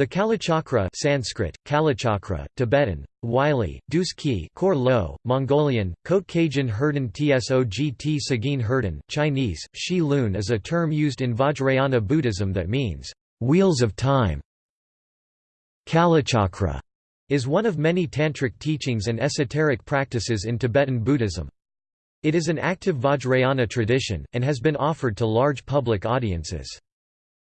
The Kalachakra Sanskrit, Kalachakra, Tibetan, Wylie, Dus Ki Kor Lo, Mongolian, Kotkajin Herden Tsogt Sagin Herden, Chinese, Shi Lun is a term used in Vajrayana Buddhism that means, "...wheels of time". Kalachakra is one of many tantric teachings and esoteric practices in Tibetan Buddhism. It is an active Vajrayana tradition, and has been offered to large public audiences.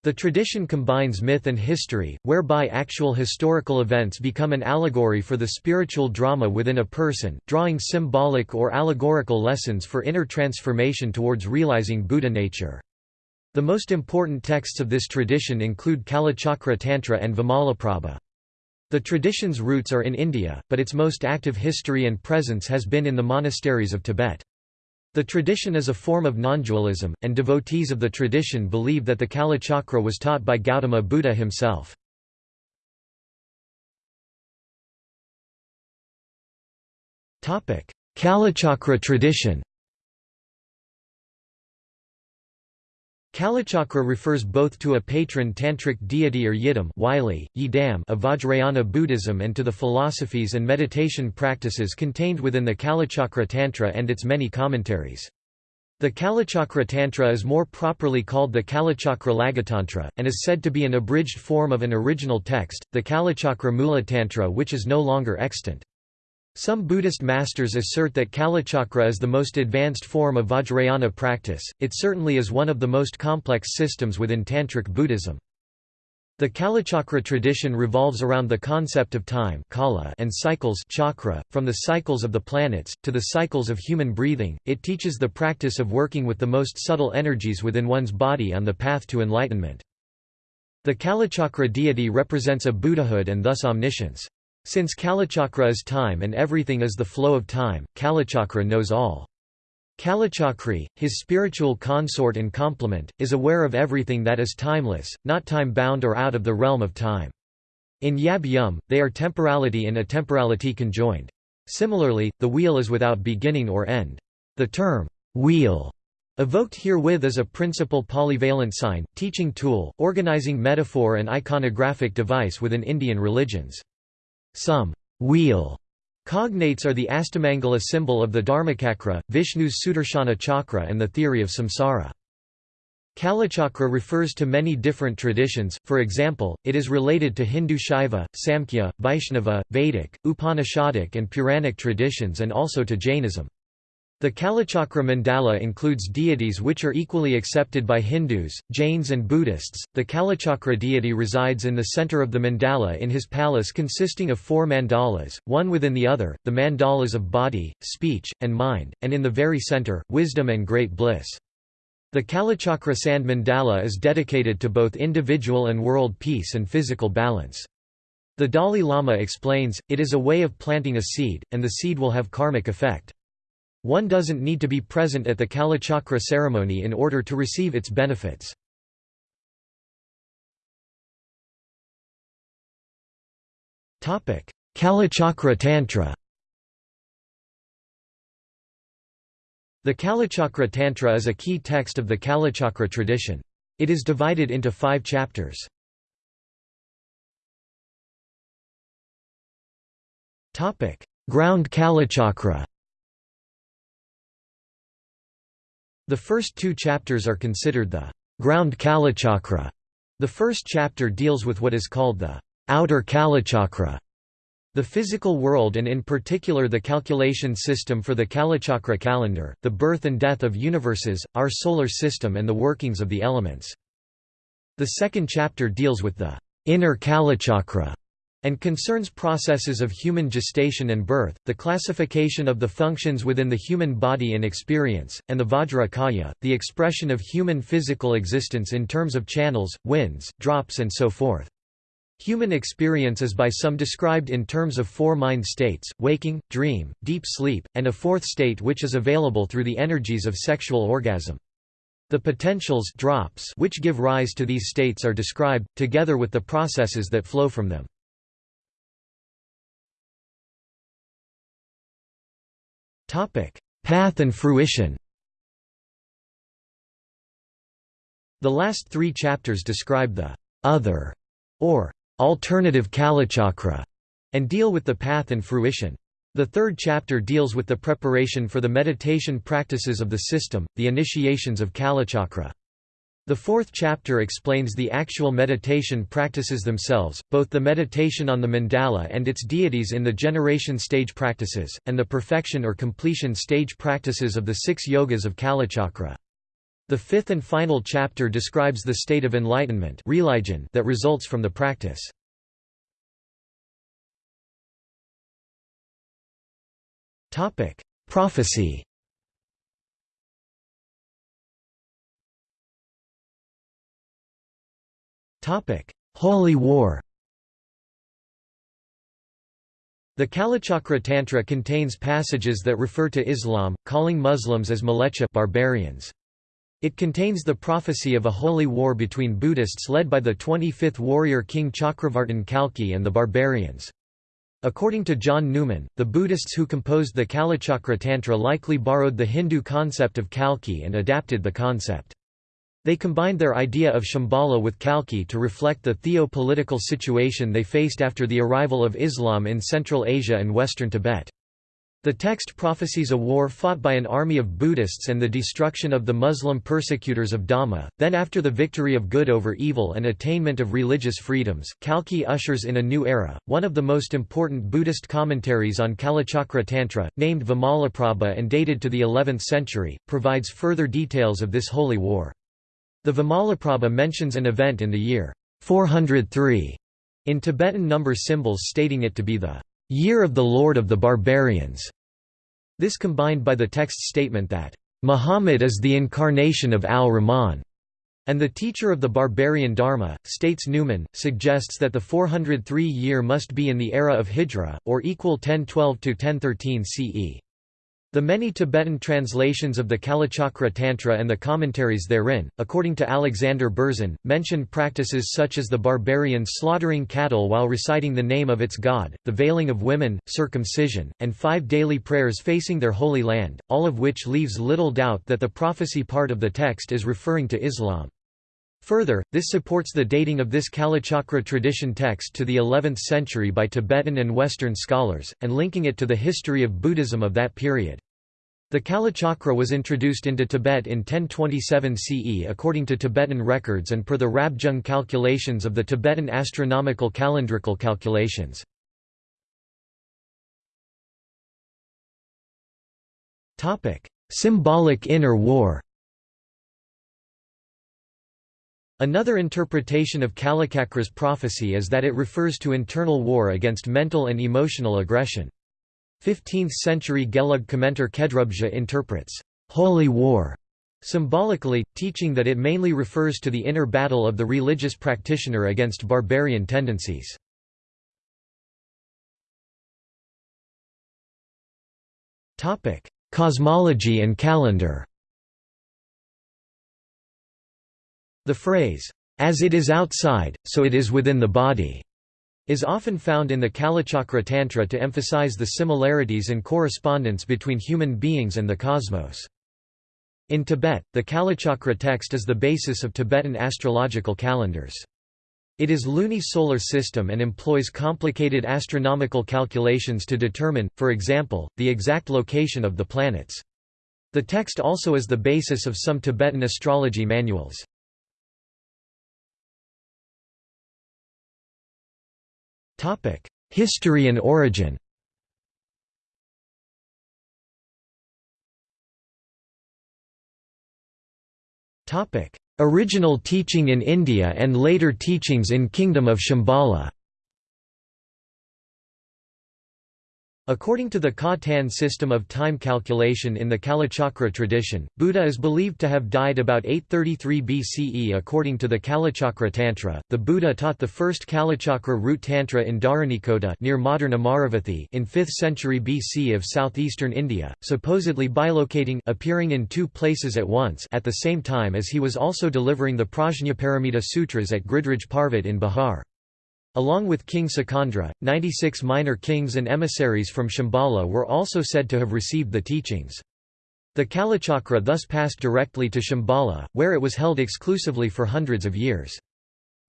The tradition combines myth and history, whereby actual historical events become an allegory for the spiritual drama within a person, drawing symbolic or allegorical lessons for inner transformation towards realizing Buddha nature. The most important texts of this tradition include Kalachakra Tantra and Vimalaprabha. The tradition's roots are in India, but its most active history and presence has been in the monasteries of Tibet. The tradition is a form of non-dualism, and devotees of the tradition believe that the Kalachakra was taught by Gautama Buddha himself. Kalachakra tradition Kalachakra refers both to a patron tantric deity or yidam yidam of Vajrayana Buddhism and to the philosophies and meditation practices contained within the Kalachakra Tantra and its many commentaries. The Kalachakra Tantra is more properly called the Kalachakra Laghutantra, and is said to be an abridged form of an original text, the Kalachakra Mula Tantra which is no longer extant. Some Buddhist masters assert that Kalachakra is the most advanced form of Vajrayana practice, it certainly is one of the most complex systems within Tantric Buddhism. The Kalachakra tradition revolves around the concept of time kala and cycles chakra, from the cycles of the planets, to the cycles of human breathing, it teaches the practice of working with the most subtle energies within one's body on the path to enlightenment. The Kalachakra deity represents a Buddhahood and thus omniscience. Since Kalachakra is time and everything is the flow of time, Kalachakra knows all. Kalachakri, his spiritual consort and complement, is aware of everything that is timeless, not time-bound or out of the realm of time. In Yab Yum, they are temporality and atemporality conjoined. Similarly, the wheel is without beginning or end. The term, wheel, evoked herewith is a principal polyvalent sign, teaching tool, organizing metaphor and iconographic device within Indian religions. Some wheel cognates are the Astamangala symbol of the Dharmachakra, Vishnu's Sudarshana chakra and the theory of samsara. Kalachakra refers to many different traditions, for example, it is related to Hindu Shaiva, Samkhya, Vaishnava, Vedic, Upanishadic and Puranic traditions and also to Jainism. The Kalachakra mandala includes deities which are equally accepted by Hindus, Jains, and Buddhists. The Kalachakra deity resides in the center of the mandala in his palace consisting of four mandalas, one within the other, the mandalas of body, speech, and mind, and in the very center, wisdom and great bliss. The Kalachakra sand mandala is dedicated to both individual and world peace and physical balance. The Dalai Lama explains, it is a way of planting a seed, and the seed will have karmic effect. One doesn't need to be present at the Kalachakra ceremony in order to receive its benefits. Kalachakra Tantra The Kalachakra Tantra is a key text of the Kalachakra tradition. It is divided into five chapters. Ground Kalachakra The first two chapters are considered the ground Kalachakra. The first chapter deals with what is called the outer Kalachakra, the physical world and in particular the calculation system for the Kalachakra calendar, the birth and death of universes, our solar system and the workings of the elements. The second chapter deals with the inner Kalachakra, and concerns processes of human gestation and birth, the classification of the functions within the human body and experience, and the Vajra Kaya, the expression of human physical existence in terms of channels, winds, drops and so forth. Human experience is by some described in terms of four mind states, waking, dream, deep sleep, and a fourth state which is available through the energies of sexual orgasm. The potentials drops which give rise to these states are described, together with the processes that flow from them. Path and fruition The last three chapters describe the other or alternative Kalachakra, and deal with the path and fruition. The third chapter deals with the preparation for the meditation practices of the system, the initiations of Kalachakra. The fourth chapter explains the actual meditation practices themselves, both the meditation on the mandala and its deities in the generation stage practices, and the perfection or completion stage practices of the six yogas of Kalachakra. The fifth and final chapter describes the state of enlightenment that results from the practice. Prophecy. Holy War. The Kalachakra Tantra contains passages that refer to Islam, calling Muslims as malecha barbarians. It contains the prophecy of a holy war between Buddhists led by the 25th warrior king Chakravartin Kalki and the barbarians. According to John Newman, the Buddhists who composed the Kalachakra Tantra likely borrowed the Hindu concept of Kalki and adapted the concept. They combined their idea of Shambhala with Kalki to reflect the theo-political situation they faced after the arrival of Islam in Central Asia and western Tibet. The text prophesies a war fought by an army of Buddhists and the destruction of the Muslim persecutors of Dhamma, then after the victory of good over evil and attainment of religious freedoms, Kalki ushers in a new era. One of the most important Buddhist commentaries on Kalachakra Tantra, named Vimalaprabha and dated to the 11th century, provides further details of this holy war. The Vimalaprabha mentions an event in the year 403 in Tibetan number symbols stating it to be the Year of the Lord of the Barbarians. This combined by the text statement that, Muhammad is the incarnation of al-Rahman, and the teacher of the barbarian Dharma, states Newman, suggests that the 403 year must be in the era of Hijra, or equal 1012–1013 CE. The many Tibetan translations of the Kalachakra Tantra and the commentaries therein, according to Alexander Berzin, mention practices such as the barbarians slaughtering cattle while reciting the name of its god, the veiling of women, circumcision, and five daily prayers facing their holy land, all of which leaves little doubt that the prophecy part of the text is referring to Islam. Further, this supports the dating of this Kalachakra tradition text to the 11th century by Tibetan and Western scholars, and linking it to the history of Buddhism of that period. The Kalachakra was introduced into Tibet in 1027 CE according to Tibetan records and per the Rabjung calculations of the Tibetan astronomical calendrical calculations. Symbolic inner war Another interpretation of Kalachakra's prophecy is that it refers to internal war against mental and emotional aggression. 15th-century Gelug commentator Khedrup Je interprets, "'holy war' symbolically, teaching that it mainly refers to the inner battle of the religious practitioner against barbarian tendencies. Cosmology and calendar The phrase, "'as it is outside, so it is within the body' is often found in the Kalachakra Tantra to emphasize the similarities and correspondence between human beings and the cosmos. In Tibet, the Kalachakra text is the basis of Tibetan astrological calendars. It is luni-solar system and employs complicated astronomical calculations to determine, for example, the exact location of the planets. The text also is the basis of some Tibetan astrology manuals. History and origin. Original teaching in India and later teachings in Kingdom of Shambhala According to the Ka-Tan system of time calculation in the Kalachakra tradition, Buddha is believed to have died about 833 BCE. According to the Kalachakra Tantra, the Buddha taught the first Kalachakra root Tantra in Dharanikota near modern Amaravathi in 5th century BC of southeastern India, supposedly bilocating appearing in two places at once at the same time as he was also delivering the Prajnaparamita Sutras at Gridhraj Parvat in Bihar. Along with King Suchandra, 96 minor kings and emissaries from Shambhala were also said to have received the teachings. The Kalachakra thus passed directly to Shambhala, where it was held exclusively for hundreds of years.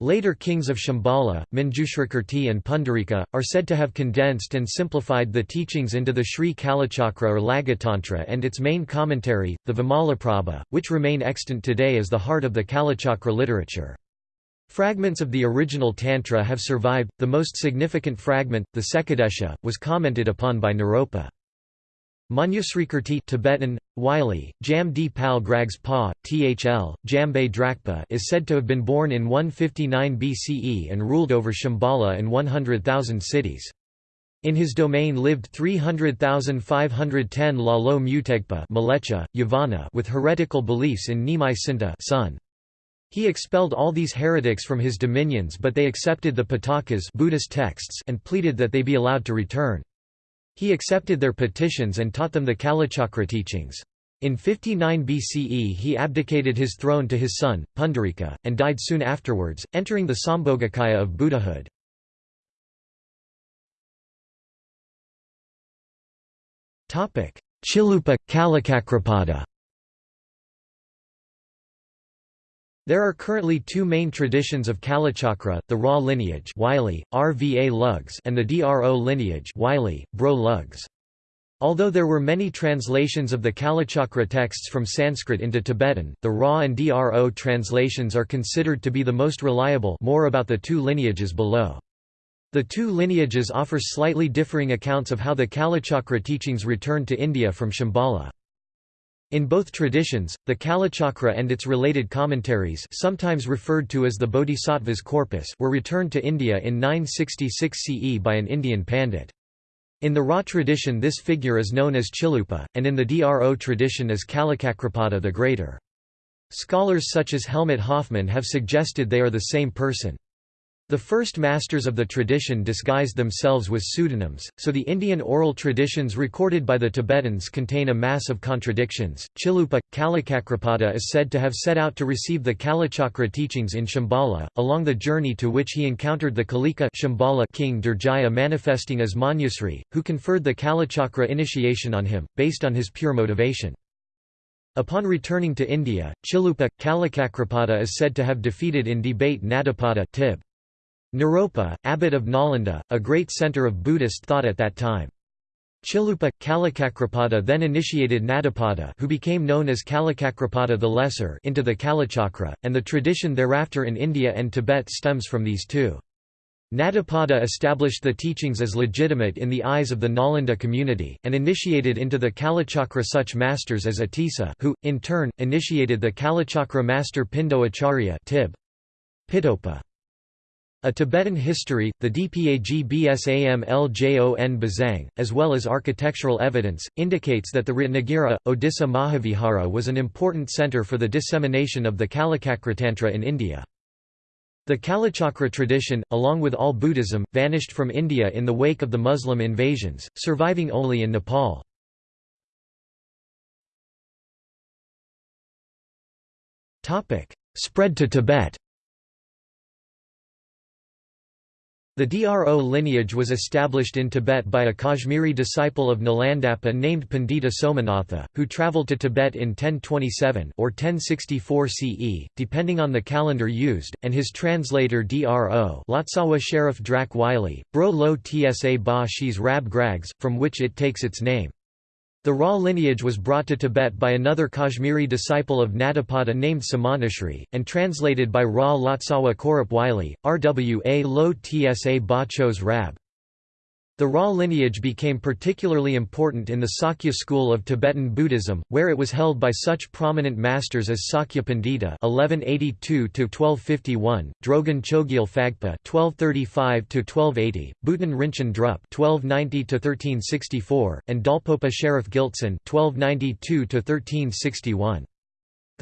Later kings of Shambhala, Manjushrikirti and Pundarika, are said to have condensed and simplified the teachings into the Sri Kalachakra or Laghutantra and its main commentary, the Vimalaprabha, which remain extant today as the heart of the Kalachakra literature. Fragments of the original Tantra have survived, the most significant fragment, the Sekoddesha, was commented upon by Naropa. Manjushrikirti Tibetan, Wylie, Jam D. Pal Grags Pa, Thl, Jambe Drakpa is said to have been born in 159 BCE and ruled over Shambhala and 100,000 cities. In his domain lived 300,510 Lalo Mutegpa Malecha, Yavana with heretical beliefs in Nimai Sinta son. He expelled all these heretics from his dominions but they accepted the Pitakas Buddhist texts and pleaded that they be allowed to return. He accepted their petitions and taught them the Kalachakra teachings. In 59 BCE he abdicated his throne to his son, Pundarika, and died soon afterwards, entering the Sambhogakaya of Buddhahood. Chilupa, Kalakakrapada There are currently two main traditions of Kalachakra, the Ra lineage Wylie, RVA Lugs and the DRO lineage Wylie, Bro Lugs. Although there were many translations of the Kalachakra texts from Sanskrit into Tibetan, the Ra and DRO translations are considered to be the most reliable more about the two lineages below. The two lineages offer slightly differing accounts of how the Kalachakra teachings returned to India from Shambhala. In both traditions, the Kalachakra and its related commentaries sometimes referred to as the Bodhisattva's corpus were returned to India in 966 CE by an Indian pandit. In the Ra tradition this figure is known as Chilupa, and in the Dro tradition as Kalakakrapada the Greater. Scholars such as Helmut Hoffmann have suggested they are the same person. The first masters of the tradition disguised themselves with pseudonyms, so the Indian oral traditions recorded by the Tibetans contain a mass of contradictions. Chilupa, Kalakakrapada is said to have set out to receive the Kalachakra teachings in Shambhala, along the journey to which he encountered the Kalika Shambhala king Durjaya manifesting as Manjusri, who conferred the Kalachakra initiation on him, based on his pure motivation. Upon returning to India, Chilupa, Kalakakrapada is said to have defeated in debate Nadapada Tib. Naropa, abbot of Nalanda, a great centre of Buddhist thought at that time. Chilupa, Kalakakrapada then initiated Nadapada who became known as Kalakakrapada the Lesser into the Kalachakra, and the tradition thereafter in India and Tibet stems from these two. Nadapada established the teachings as legitimate in the eyes of the Nalanda community, and initiated into the Kalachakra such masters as Atisa who, in turn, initiated the Kalachakra master Pindo Acharya Tib. Pitopa. A Tibetan history, the Dpag Bsam Bazang, as well as architectural evidence, indicates that the Ratnagiri, Odisha Mahavihara was an important centre for the dissemination of the Kalakakratantra in India. The Kalachakra tradition, along with all Buddhism, vanished from India in the wake of the Muslim invasions, surviving only in Nepal. Spread to Tibet The Dro lineage was established in Tibet by a Kashmiri disciple of Nalandapa named Pandita Somanatha, who travelled to Tibet in 1027 or 1064 CE, depending on the calendar used, and his translator Dro Lotsawa Sherab Drak Wylie, Bro Lo Tsa Ba Shi's Rab Grags, from which it takes its name. The Ra lineage was brought to Tibet by another Kashmiri disciple of Nadapada named Samantashri, and translated by Ra Lotsawa Korup Wylie, Rwa Lo Tsa Ba Chos Rab. The Ra lineage became particularly important in the Sakya school of Tibetan Buddhism, where it was held by such prominent masters as Sakya Pandita (1182–1251), Drogon Chogyal Phagpa (1235–1280), Buton Rinchen Drup (1290–1364), and Dolpopa Sherab Gyaltsen (1292–1361).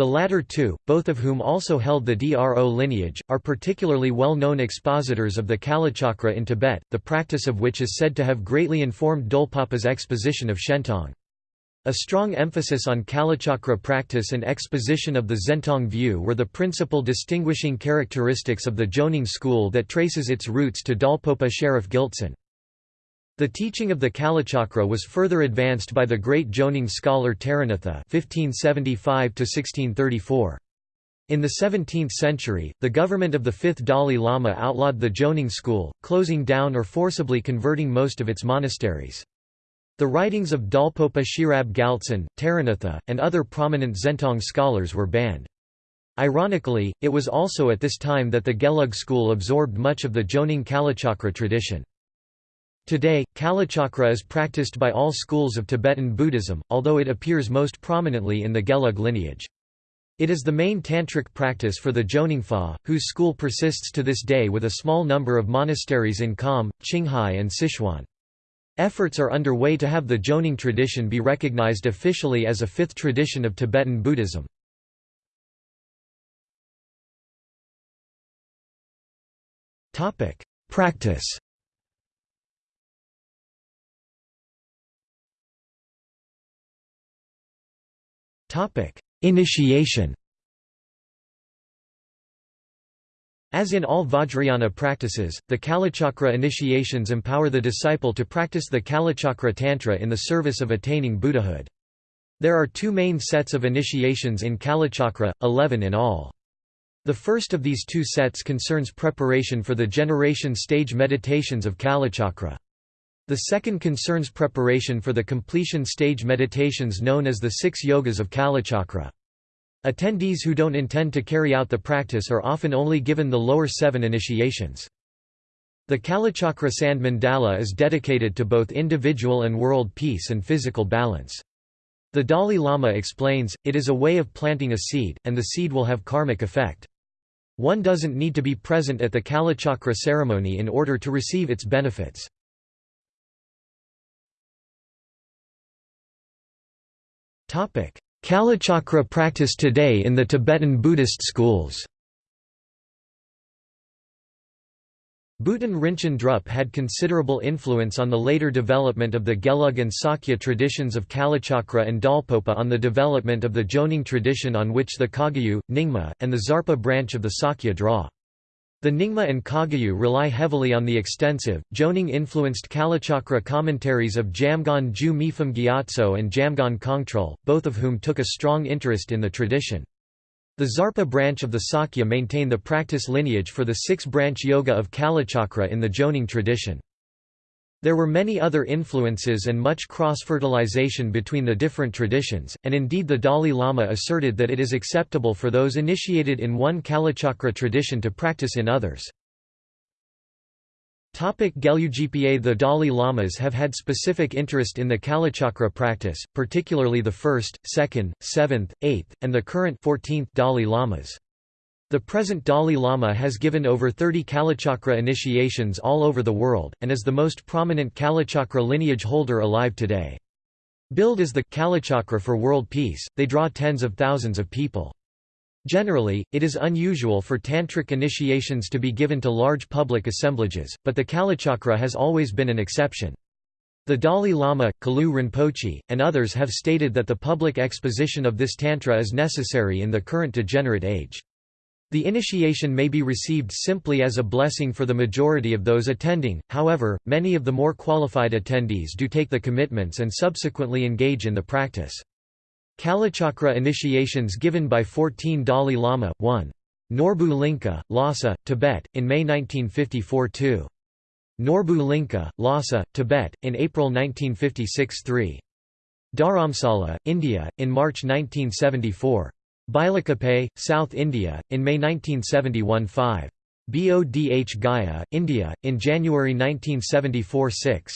The latter two, both of whom also held the Dro lineage, are particularly well-known expositors of the Kalachakra in Tibet, the practice of which is said to have greatly informed Dolpopa's exposition of Shentong. A strong emphasis on Kalachakra practice and exposition of the Shentong view were the principal distinguishing characteristics of the Jonang school that traces its roots to Dolpopa Sherab Gyaltsen. The teaching of the Kalachakra was further advanced by the great Jonang scholar Taranatha (1575–1634). In the 17th century, the government of the fifth Dalai Lama outlawed the Jonang school, closing down or forcibly converting most of its monasteries. The writings of Dolpopa Sherab Gyaltsen, Taranatha, and other prominent Shentong scholars were banned. Ironically, it was also at this time that the Gelug school absorbed much of the Jonang Kalachakra tradition. Today, Kalachakra is practiced by all schools of Tibetan Buddhism, although it appears most prominently in the Gelug lineage. It is the main tantric practice for the Jonangpa, whose school persists to this day with a small number of monasteries in Kham, Qinghai and Sichuan. Efforts are underway to have the Jonang tradition be recognized officially as a fifth tradition of Tibetan Buddhism. Practice Initiation As in all Vajrayana practices, the Kalachakra initiations empower the disciple to practice the Kalachakra Tantra in the service of attaining Buddhahood. There are two main sets of initiations in Kalachakra, eleven in all. The first of these two sets concerns preparation for the generation stage meditations of Kalachakra. The second concerns preparation for the completion stage meditations known as the six yogas of Kalachakra. Attendees who don't intend to carry out the practice are often only given the lower seven initiations. The Kalachakra Sand Mandala is dedicated to both individual and world peace and physical balance. The Dalai Lama explains, it is a way of planting a seed, and the seed will have karmic effect. One doesn't need to be present at the Kalachakra ceremony in order to receive its benefits. Kalachakra practice today in the Tibetan Buddhist schools Buton Rinchen Drup had considerable influence on the later development of the Gelug and Sakya traditions of Kalachakra and Dolpopa on the development of the Jonang tradition on which the Kagyu, Nyingma, and the Tsarpa branch of the Sakya draw. The Nyingma and Kagyu rely heavily on the extensive, Jonang-influenced Kalachakra commentaries of Jamgon Ju Mipham Gyatso and Jamgon Kongtrul, both of whom took a strong interest in the tradition. The Tsarpa branch of the Sakya maintain the practice lineage for the six-branch yoga of Kalachakra in the Jonang tradition. There were many other influences and much cross-fertilization between the different traditions, and indeed the Dalai Lama asserted that it is acceptable for those initiated in one Kalachakra tradition to practice in others. Gelugpa The Dalai Lamas have had specific interest in the Kalachakra practice, particularly the first, second, seventh, eighth, and the current 14th Dalai Lamas. The present Dalai Lama has given over 30 Kalachakra initiations all over the world, and is the most prominent Kalachakra lineage holder alive today. Billed as the Kalachakra for world peace, they draw tens of thousands of people. Generally, it is unusual for tantric initiations to be given to large public assemblages, but the Kalachakra has always been an exception. The Dalai Lama, Kalu Rinpoche, and others have stated that the public exposition of this tantra is necessary in the current degenerate age. The initiation may be received simply as a blessing for the majority of those attending, however, many of the more qualified attendees do take the commitments and subsequently engage in the practice. Kalachakra initiations given by 14 Dalai Lama, 1. Norbulingka, Lhasa, Tibet, in May 1954 2. Norbulingka, Lhasa, Tibet, in April 1956 3. Dharamsala, India, in March 1974. Bylakuppe, South India, in May 1971 5. Bodh Gaya, India, in January 1974 6.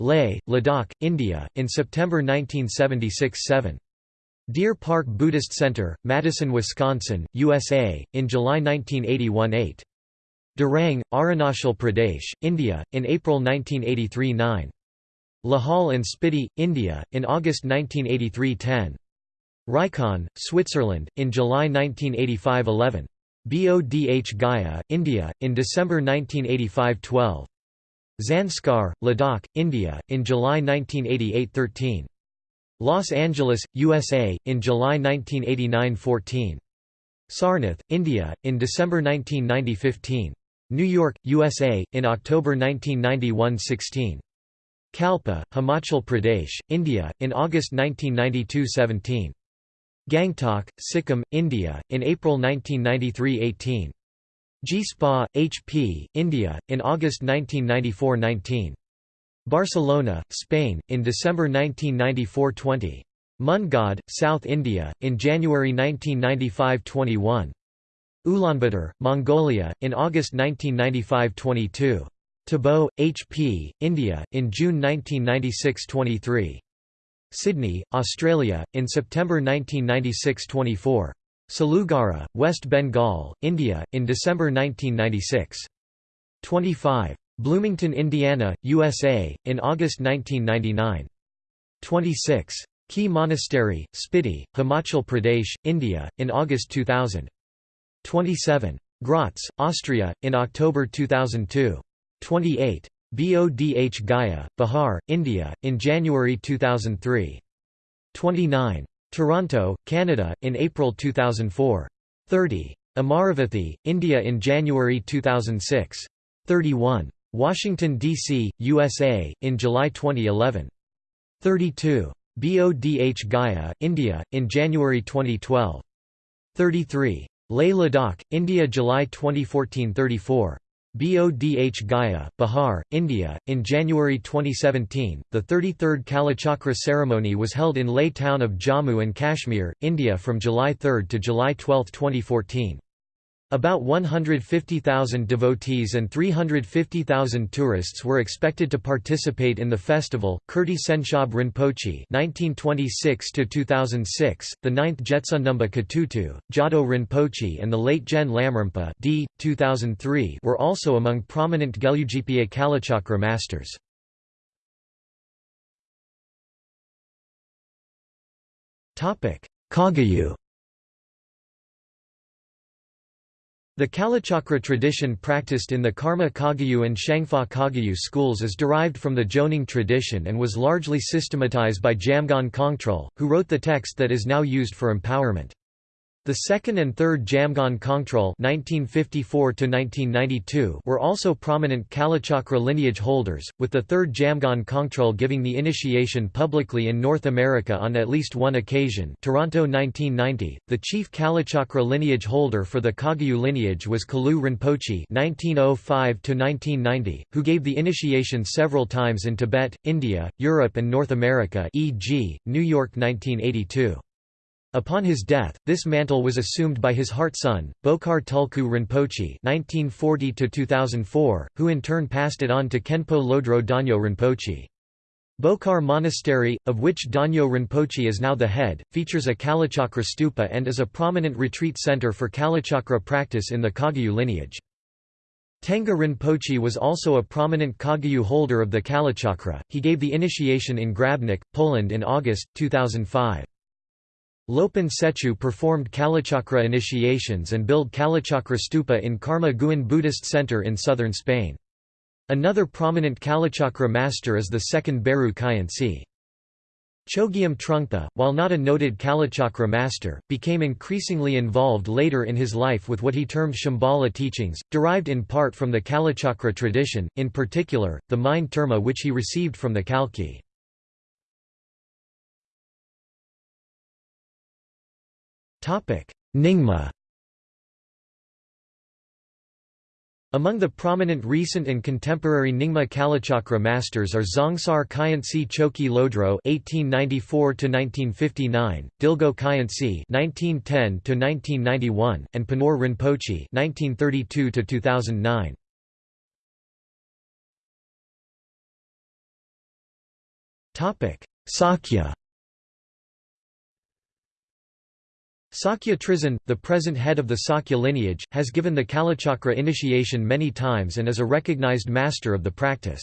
Leh, Ladakh, India, in September 1976 7. Deer Park Buddhist Center, Madison, Wisconsin, USA, in July 1981 8. Dirang, Arunachal Pradesh, India, in April 1983 9. Lahaul and Spiti, India, in August 1983 10. Rikon, Switzerland, in July 1985 11. Bodh Gaya, India, in December 1985 12. Zanskar, Ladakh, India, in July 1988 13. Los Angeles, USA, in July 1989 14. Sarnath, India, in December 1990 15. New York, USA, in October 1991 16. Kalpa, Himachal Pradesh, India, in August 1992 17. Gangtok, Sikkim, India, in April 1993–18. Jispa, H.P., India, in August 1994–19. Barcelona, Spain, in December 1994–20. Mundgod, South India, in January 1995–21. Ulaanbaatar, Mongolia, in August 1995–22. Tabo, H.P., India, in June 1996–23. Sydney, Australia, in September 1996–24. Salugara, West Bengal, India, in December 1996. 25. Bloomington, Indiana, USA, in August 1999. 26. Key Monastery, Spiti, Himachal Pradesh, India, in August 2000. 27. Graz, Austria, in October 2002. 28. Bodh Gaya, Bihar, India, in January 2003. 29. Toronto, Canada, in April 2004. 30. Amaravathi, India in January 2006. 31. Washington, D.C., USA, in July 2011. 32. Bodh Gaya, India, in January 2012. 33. Leh Ladakh, India July 2014 34. Bodh Gaya, Bihar, India. In January 2017, the 33rd Kalachakra ceremony was held in Leh town of Jammu and Kashmir, India from July 3 to July 12, 2014. About 150,000 devotees and 350,000 tourists were expected to participate in the festival. Kirti Tsenshab Rinpoche (1926–2006), the ninth Jebtsundamba Khutughtu, Jado Rinpoche, and the late Gen Lamrimpa (d. 2003) were also among prominent Gelugpa Kalachakra masters. Topic: Kagyu. The Kalachakra tradition practiced in the Karma Kagyu and Shangpa Kagyu schools is derived from the Jonang tradition and was largely systematized by Jamgon Kongtrul, who wrote the text that is now used for empowerment. The second and third Jamgon Kongtrul (1954–1992) were also prominent Kalachakra lineage holders, with the third Jamgon Kongtrul giving the initiation publicly in North America on at least one occasion. Toronto 1990. The chief Kalachakra lineage holder for the Kagyu lineage was Kalu Rinpoche (1905–1990), who gave the initiation several times in Tibet, India, Europe, and North America, e.g., New York 1982. Upon his death, this mantle was assumed by his heart son, Bokhar Tulku Rinpoche (1940–2004), who in turn passed it on to Kenpo Lodro Donyo Rinpoche. Bokhar Monastery, of which Donyo Rinpoche is now the head, features a Kalachakra stupa and is a prominent retreat center for Kalachakra practice in the Kagyu lineage. Tenga Rinpoche was also a prominent Kagyu holder of the Kalachakra, he gave the initiation in Grabnik, Poland in August, 2005. Lopon Tsechu performed Kalachakra initiations and built Kalachakra stupa in Karma Guen Buddhist Center in southern Spain. Another prominent Kalachakra master is the second Beru Khyentse. Chogyam Trungpa, while not a noted Kalachakra master, became increasingly involved later in his life with what he termed Shambhala teachings, derived in part from the Kalachakra tradition, in particular, the mind terma which he received from the Kalki. Nyingma. Among the prominent recent and contemporary Nyingma Kalachakra masters are Dzongsar Khyentse Chokyi Lodro (1894–1959), Dilgo Khyentse (1910–1991), and Penor Rinpoche (1932–2009). Topic: Sakya Sakya Trizin, the present head of the Sakya lineage, has given the Kalachakra initiation many times and is a recognized master of the practice.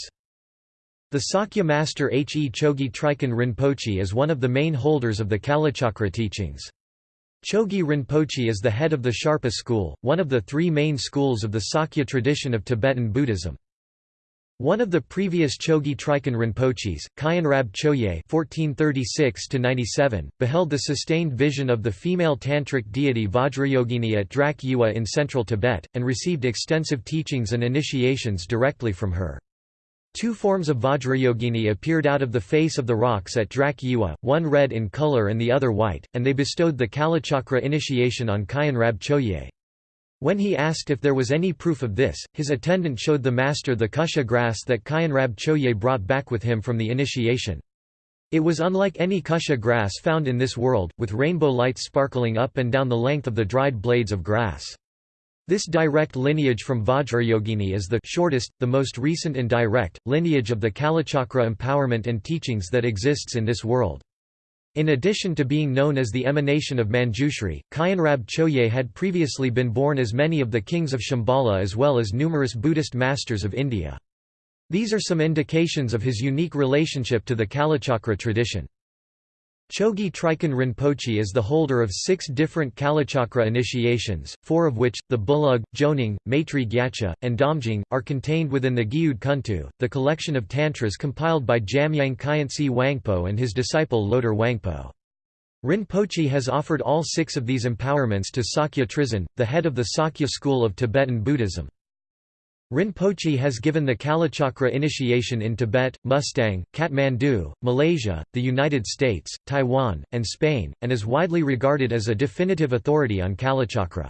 The Sakya master H. E. Chogye Trichen Rinpoche is one of the main holders of the Kalachakra teachings. Chogye Rinpoche is the head of the Sharpa school, one of the three main schools of the Sakya tradition of Tibetan Buddhism. One of the previous Chogye Trichen Rinpoches, Khyenrab Choje (1436–97), beheld the sustained vision of the female tantric deity Vajrayogini at Drak Yua in central Tibet, and received extensive teachings and initiations directly from her. Two forms of Vajrayogini appeared out of the face of the rocks at Drak Yiwa, one red in color and the other white, and they bestowed the Kalachakra initiation on Khyenrab Choje. When he asked if there was any proof of this, his attendant showed the master the kusha grass that Khyenrab Choje brought back with him from the initiation. It was unlike any kusha grass found in this world, with rainbow lights sparkling up and down the length of the dried blades of grass. This direct lineage from Vajrayogini is the shortest, the most recent and direct, lineage of the Kalachakra empowerment and teachings that exists in this world. In addition to being known as the emanation of Manjushri, Khyenrab Choje had previously been born as many of the kings of Shambhala as well as numerous Buddhist masters of India. These are some indications of his unique relationship to the Kalachakra tradition. Chogye Trichen Rinpoche is the holder of six different Kalachakra initiations, four of which, the Bulug, Jonang, Maitri Gyatso, and Damjing, are contained within the Gyud Kuntu, the collection of tantras compiled by Jamyang Khyentse Wangpo and his disciple Loter Wangpo. Rinpoche has offered all six of these empowerments to Sakya Trizin, the head of the Sakya school of Tibetan Buddhism. Rinpoche has given the Kalachakra initiation in Tibet, Mustang, Kathmandu, Malaysia, the United States, Taiwan, and Spain, and is widely regarded as a definitive authority on Kalachakra.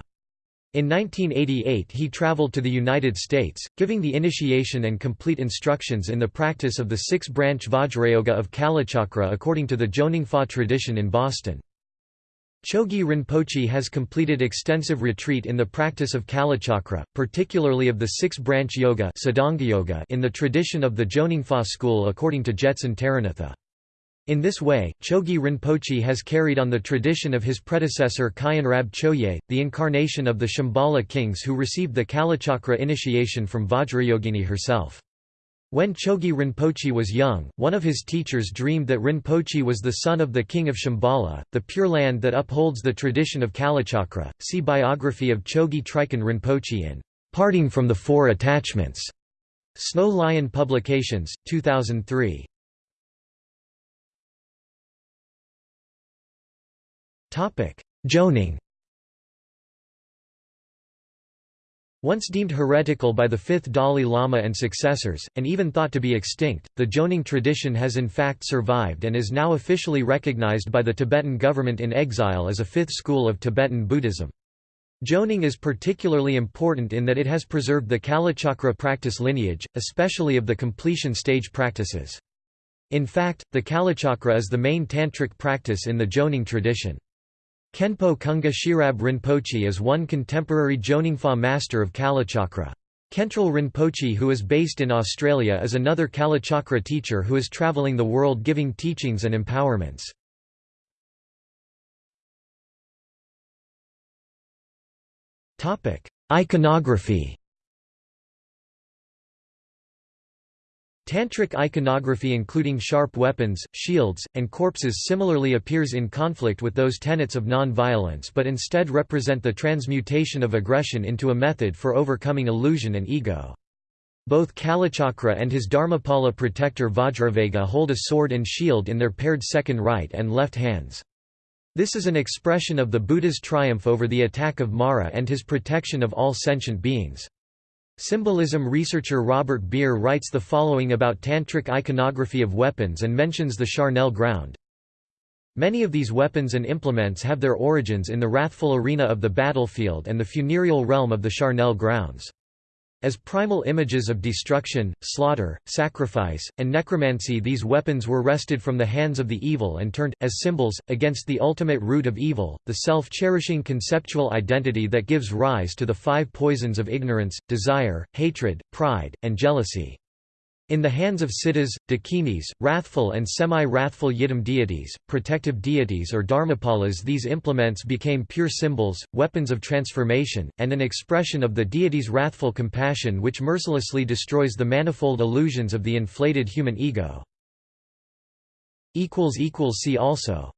In 1988 he traveled to the United States, giving the initiation and complete instructions in the practice of the six-branch Vajrayoga of Kalachakra according to the Jonangpa tradition in Boston. Chogye Rinpoche has completed extensive retreat in the practice of Kalachakra, particularly of the six-branch yoga in the tradition of the Jonangpa school according to Jetsun Taranatha. In this way, Chogye Rinpoche has carried on the tradition of his predecessor Khyenrab Choje, the incarnation of the Shambhala kings who received the Kalachakra initiation from Vajrayogini herself. When Chogye Rinpoche was young, one of his teachers dreamed that Rinpoche was the son of the king of Shambhala, the Pure Land that upholds the tradition of Kalachakra. See biography of Chogye Trichen Rinpoche in Parting from the Four Attachments. Snow Lion Publications, 2003. Jonang Once deemed heretical by the fifth Dalai Lama and successors, and even thought to be extinct, the Jonang tradition has in fact survived and is now officially recognized by the Tibetan government in exile as a fifth school of Tibetan Buddhism. Jonang is particularly important in that it has preserved the Kalachakra practice lineage, especially of the completion stage practices. In fact, the Kalachakra is the main tantric practice in the Jonang tradition. Khenpo Kunga Sherab Rinpoche is one contemporary Jonangpa master of Kalachakra. Khentrul Rinpoche who is based in Australia is another Kalachakra teacher who is travelling the world giving teachings and empowerments. Iconography Tantric iconography including sharp weapons, shields, and corpses similarly appears in conflict with those tenets of non-violence but instead represent the transmutation of aggression into a method for overcoming illusion and ego. Both Kalachakra and his Dharmapala protector Vajravega hold a sword and shield in their paired second right and left hands. This is an expression of the Buddha's triumph over the attack of Mara and his protection of all sentient beings. Symbolism researcher Robert Beer writes the following about tantric iconography of weapons and mentions the charnel ground. Many of these weapons and implements have their origins in the wrathful arena of the battlefield and the funereal realm of the charnel grounds. As primal images of destruction, slaughter, sacrifice, and necromancy these weapons were wrested from the hands of the evil and turned, as symbols, against the ultimate root of evil, the self-cherishing conceptual identity that gives rise to the five poisons of ignorance, desire, hatred, pride, and jealousy. In the hands of siddhas, dakinis, wrathful and semi-wrathful yidam deities, protective deities or dharmapalas these implements became pure symbols, weapons of transformation, and an expression of the deity's wrathful compassion which mercilessly destroys the manifold illusions of the inflated human ego. See also